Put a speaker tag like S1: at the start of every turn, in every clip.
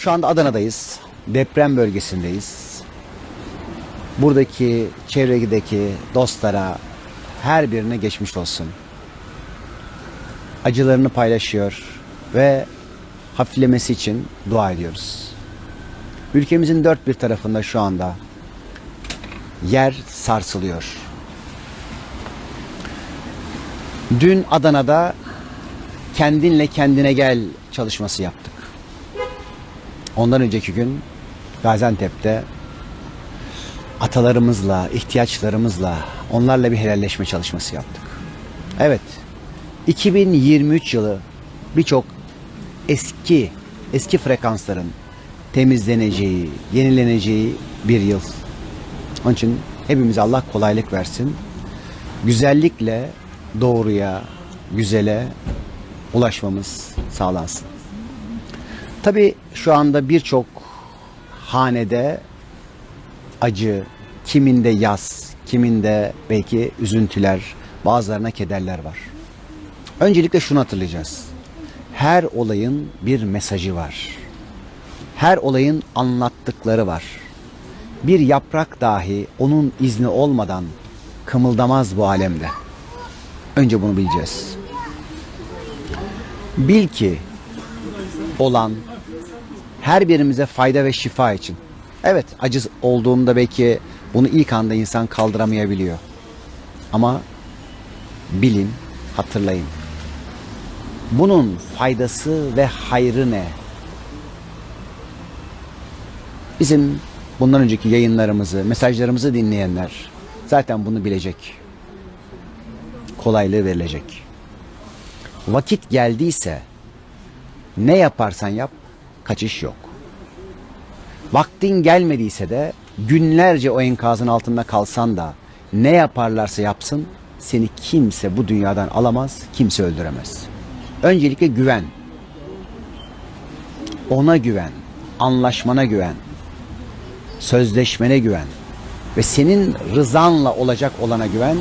S1: Şu anda Adana'dayız. Deprem bölgesindeyiz. Buradaki çevredeki dostlara her birine geçmiş olsun. Acılarını paylaşıyor ve hafiflemesi için dua ediyoruz. Ülkemizin dört bir tarafında şu anda yer sarsılıyor. Dün Adana'da kendinle kendine gel çalışması yaptık. Ondan önceki gün Gaziantep'te atalarımızla, ihtiyaçlarımızla, onlarla bir helalleşme çalışması yaptık. Evet, 2023 yılı birçok eski, eski frekansların temizleneceği, yenileneceği bir yıl. Onun için hepimize Allah kolaylık versin. Güzellikle doğruya, güzele ulaşmamız sağlansın. Tabii şu anda birçok hanede acı, kiminde yas, kiminde belki üzüntüler, bazılarına kederler var. Öncelikle şunu hatırlayacağız. Her olayın bir mesajı var. Her olayın anlattıkları var. Bir yaprak dahi onun izni olmadan kımıldamaz bu alemde. Önce bunu bileceğiz. Bil ki olan her birimize fayda ve şifa için. Evet acı olduğunda belki bunu ilk anda insan kaldıramayabiliyor. Ama bilin, hatırlayın. Bunun faydası ve hayrı ne? Bizim bundan önceki yayınlarımızı, mesajlarımızı dinleyenler zaten bunu bilecek. Kolaylığı verilecek. Vakit geldiyse ne yaparsan yap kaçış yok. Vaktin gelmediyse de günlerce o enkazın altında kalsan da ne yaparlarsa yapsın seni kimse bu dünyadan alamaz, kimse öldüremez. Öncelikle güven. Ona güven, anlaşmana güven, sözleşmene güven ve senin rızanla olacak olana güven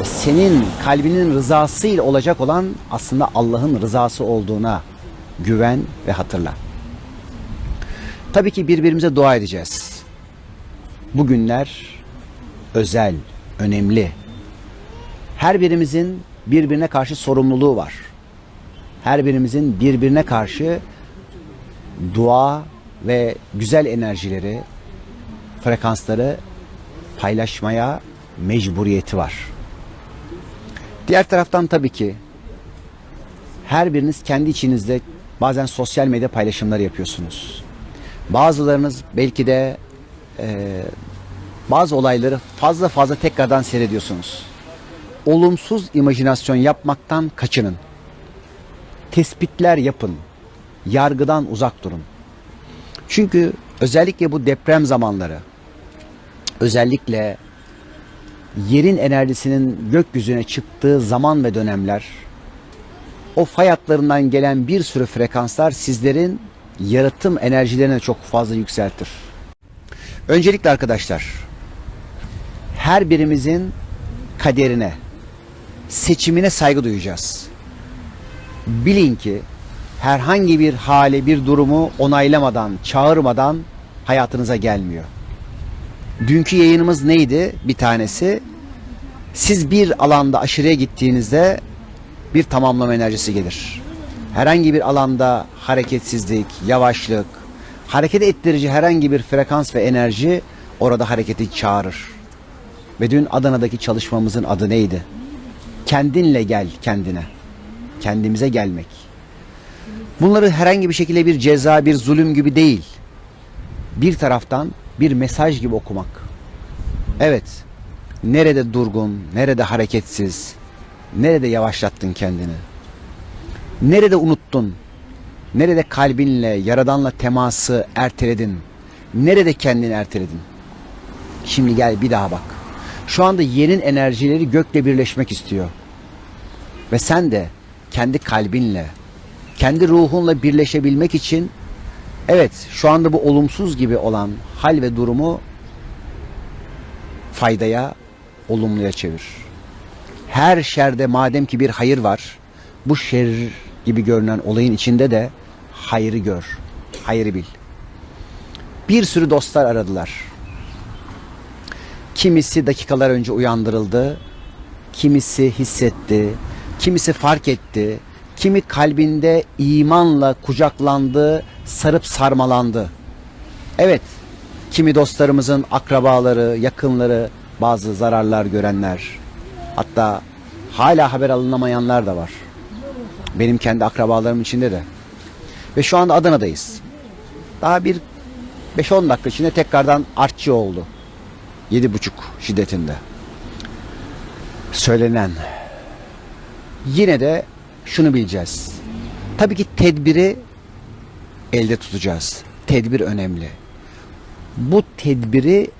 S1: ve senin kalbinin rızasıyla olacak olan aslında Allah'ın rızası olduğuna güven ve hatırla. Tabii ki birbirimize dua edeceğiz. Bu günler özel, önemli. Her birimizin birbirine karşı sorumluluğu var. Her birimizin birbirine karşı dua ve güzel enerjileri, frekansları paylaşmaya mecburiyeti var. Diğer taraftan tabii ki her biriniz kendi içinizde bazen sosyal medya paylaşımları yapıyorsunuz. Bazılarınız belki de e, bazı olayları fazla fazla tekrardan seyrediyorsunuz. Olumsuz imajinasyon yapmaktan kaçının. Tespitler yapın. Yargıdan uzak durun. Çünkü özellikle bu deprem zamanları, özellikle yerin enerjisinin gökyüzüne çıktığı zaman ve dönemler, o fay hatlarından gelen bir sürü frekanslar sizlerin yaratım enerjilerini çok fazla yükseltir. Öncelikle arkadaşlar, her birimizin kaderine, seçimine saygı duyacağız. Bilin ki herhangi bir hale, bir durumu onaylamadan, çağırmadan hayatınıza gelmiyor. Dünkü yayınımız neydi? Bir tanesi. Siz bir alanda aşırıya gittiğinizde bir tamamlama enerjisi gelir. Herhangi bir alanda hareketsizlik, yavaşlık, hareket ettirici herhangi bir frekans ve enerji orada hareketi çağırır. Ve dün Adana'daki çalışmamızın adı neydi? Kendinle gel kendine. Kendimize gelmek. Bunları herhangi bir şekilde bir ceza, bir zulüm gibi değil. Bir taraftan bir mesaj gibi okumak. Evet, nerede durgun, nerede hareketsiz, nerede yavaşlattın kendini? Nerede unuttun? Nerede kalbinle, yaradanla teması erteledin? Nerede kendini erteledin? Şimdi gel bir daha bak. Şu anda yerin enerjileri gökle birleşmek istiyor. Ve sen de kendi kalbinle, kendi ruhunla birleşebilmek için evet şu anda bu olumsuz gibi olan hal ve durumu faydaya, olumluya çevir. Her şerde madem ki bir hayır var, bu şer gibi görünen olayın içinde de hayrı gör, hayrı bil. bir sürü dostlar aradılar. Kimisi dakikalar önce uyandırıldı, kimisi hissetti, kimisi fark etti, kimi kalbinde imanla kucaklandı, sarıp sarmalandı. Evet, kimi dostlarımızın akrabaları, yakınları bazı zararlar görenler, hatta hala haber alınamayanlar da var. Benim kendi akrabalarım içinde de. Ve şu anda Adana'dayız. Daha bir 5-10 dakika içinde tekrardan artçı oldu. 7,5 şiddetinde. Söylenen. Yine de şunu bileceğiz. Tabii ki tedbiri elde tutacağız. Tedbir önemli. Bu tedbiri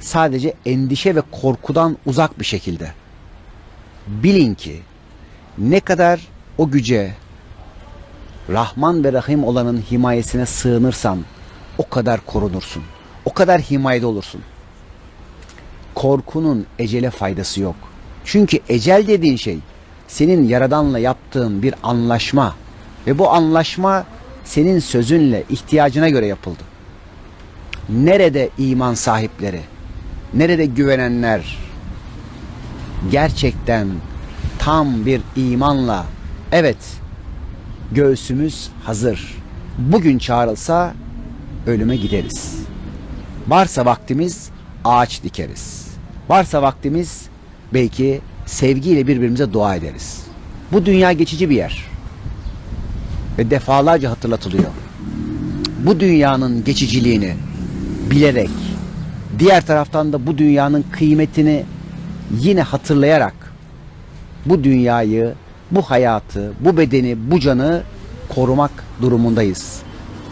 S1: sadece endişe ve korkudan uzak bir şekilde. Bilin ki ne kadar o güce Rahman ve Rahim olanın himayesine sığınırsan o kadar korunursun. O kadar himayede olursun. Korkunun ecele faydası yok. Çünkü ecel dediğin şey senin yaradanla yaptığın bir anlaşma ve bu anlaşma senin sözünle ihtiyacına göre yapıldı. Nerede iman sahipleri? Nerede güvenenler? Gerçekten tam bir imanla evet göğsümüz hazır. Bugün çağrılsa ölüme gideriz. Varsa vaktimiz ağaç dikeriz. Varsa vaktimiz belki sevgiyle birbirimize dua ederiz. Bu dünya geçici bir yer. Ve defalarca hatırlatılıyor. Bu dünyanın geçiciliğini bilerek diğer taraftan da bu dünyanın kıymetini yine hatırlayarak bu dünyayı, bu hayatı, bu bedeni, bu canı korumak durumundayız.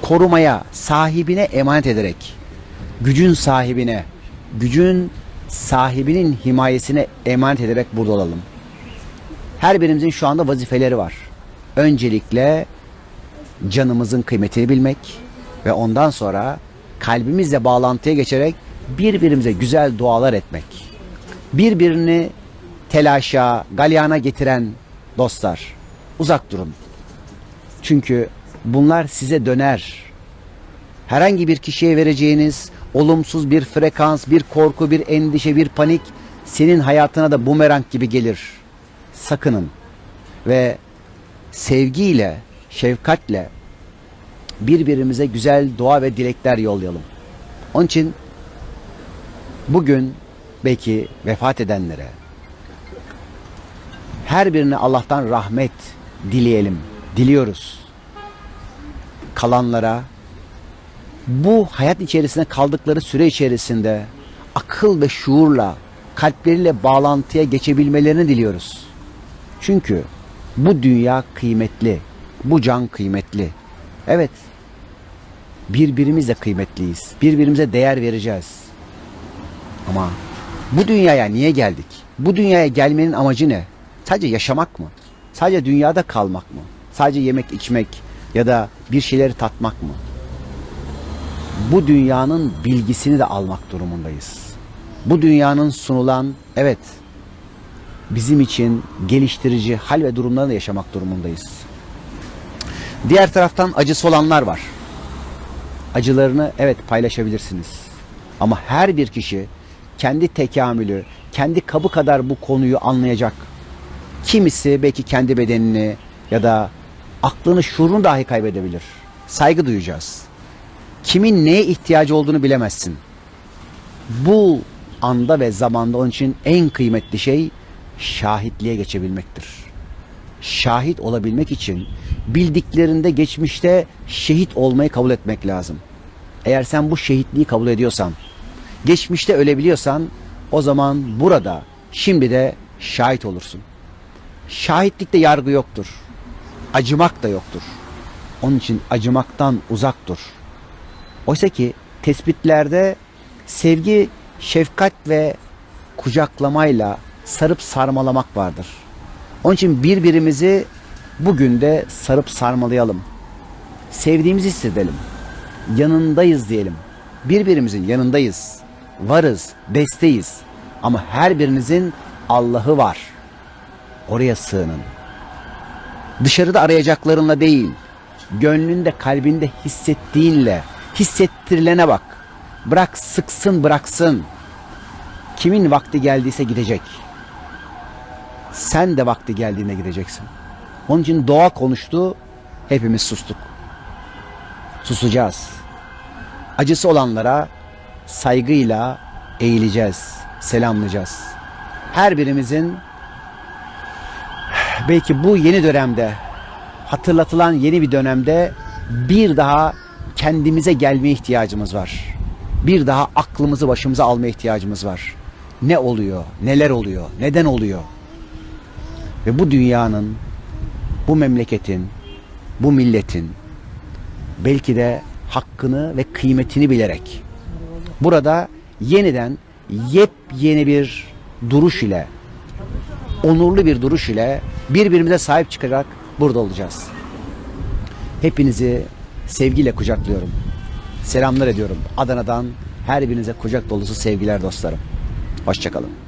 S1: Korumaya, sahibine emanet ederek, gücün sahibine, gücün sahibinin himayesine emanet ederek burada olalım. Her birimizin şu anda vazifeleri var. Öncelikle canımızın kıymetini bilmek ve ondan sonra kalbimizle bağlantıya geçerek birbirimize güzel dualar etmek. Birbirini telaşa, galyana getiren dostlar uzak durun. Çünkü bunlar size döner. Herhangi bir kişiye vereceğiniz olumsuz bir frekans, bir korku, bir endişe, bir panik senin hayatına da bumerang gibi gelir. Sakının ve sevgiyle, şefkatle birbirimize güzel dua ve dilekler yollayalım. Onun için bugün belki vefat edenlere her birine Allah'tan rahmet dileyelim. Diliyoruz. Kalanlara bu hayat içerisinde kaldıkları süre içerisinde akıl ve şuurla kalpleriyle bağlantıya geçebilmelerini diliyoruz. Çünkü bu dünya kıymetli. Bu can kıymetli. Evet. Birbirimizle kıymetliyiz. Birbirimize değer vereceğiz. Ama bu dünyaya niye geldik? Bu dünyaya gelmenin amacı ne? Sadece yaşamak mı? Sadece dünyada kalmak mı? Sadece yemek içmek ya da bir şeyleri tatmak mı? Bu dünyanın bilgisini de almak durumundayız. Bu dünyanın sunulan evet bizim için geliştirici hal ve durumlarını da yaşamak durumundayız. Diğer taraftan acısı olanlar var. Acılarını evet paylaşabilirsiniz. Ama her bir kişi kendi tekamülü, kendi kabı kadar bu konuyu anlayacak. Kimisi belki kendi bedenini ya da aklını, şuurunu dahi kaybedebilir. Saygı duyacağız. Kimin neye ihtiyacı olduğunu bilemezsin. Bu anda ve zamanda onun için en kıymetli şey şahitliğe geçebilmektir. Şahit olabilmek için bildiklerinde geçmişte şehit olmayı kabul etmek lazım. Eğer sen bu şehitliği kabul ediyorsan, geçmişte ölebiliyorsan o zaman burada şimdi de şahit olursun. Şahitlikte yargı yoktur. Acımak da yoktur. Onun için acımaktan uzak dur. Oysa ki tespitlerde sevgi, şefkat ve kucaklamayla sarıp sarmalamak vardır. Onun için birbirimizi bugün de sarıp sarmalayalım. Sevdiğimizi hissedelim. Yanındayız diyelim. Birbirimizin yanındayız. Varız, desteyiz. Ama her birinizin Allah'ı var. Oraya sığının. Dışarıda arayacaklarınla değil, gönlünde, kalbinde hissettiğinle, hissettirilene bak. Bırak sıksın bıraksın. Kimin vakti geldiyse gidecek. Sen de vakti geldiğinde gideceksin. Onun için doğa konuştu, hepimiz sustuk. Susacağız. Acısı olanlara saygıyla eğileceğiz, selamlayacağız. Her birimizin belki bu yeni dönemde hatırlatılan yeni bir dönemde bir daha kendimize gelmeye ihtiyacımız var. Bir daha aklımızı başımıza almaya ihtiyacımız var. Ne oluyor? Neler oluyor? Neden oluyor? Ve bu dünyanın, bu memleketin, bu milletin belki de hakkını ve kıymetini bilerek burada yeniden yepyeni bir duruş ile onurlu bir duruş ile birbirimize sahip çıkarak burada olacağız. Hepinizi sevgiyle kucaklıyorum. Selamlar ediyorum. Adana'dan her birinize kucak dolusu sevgiler dostlarım. Hoşçakalın.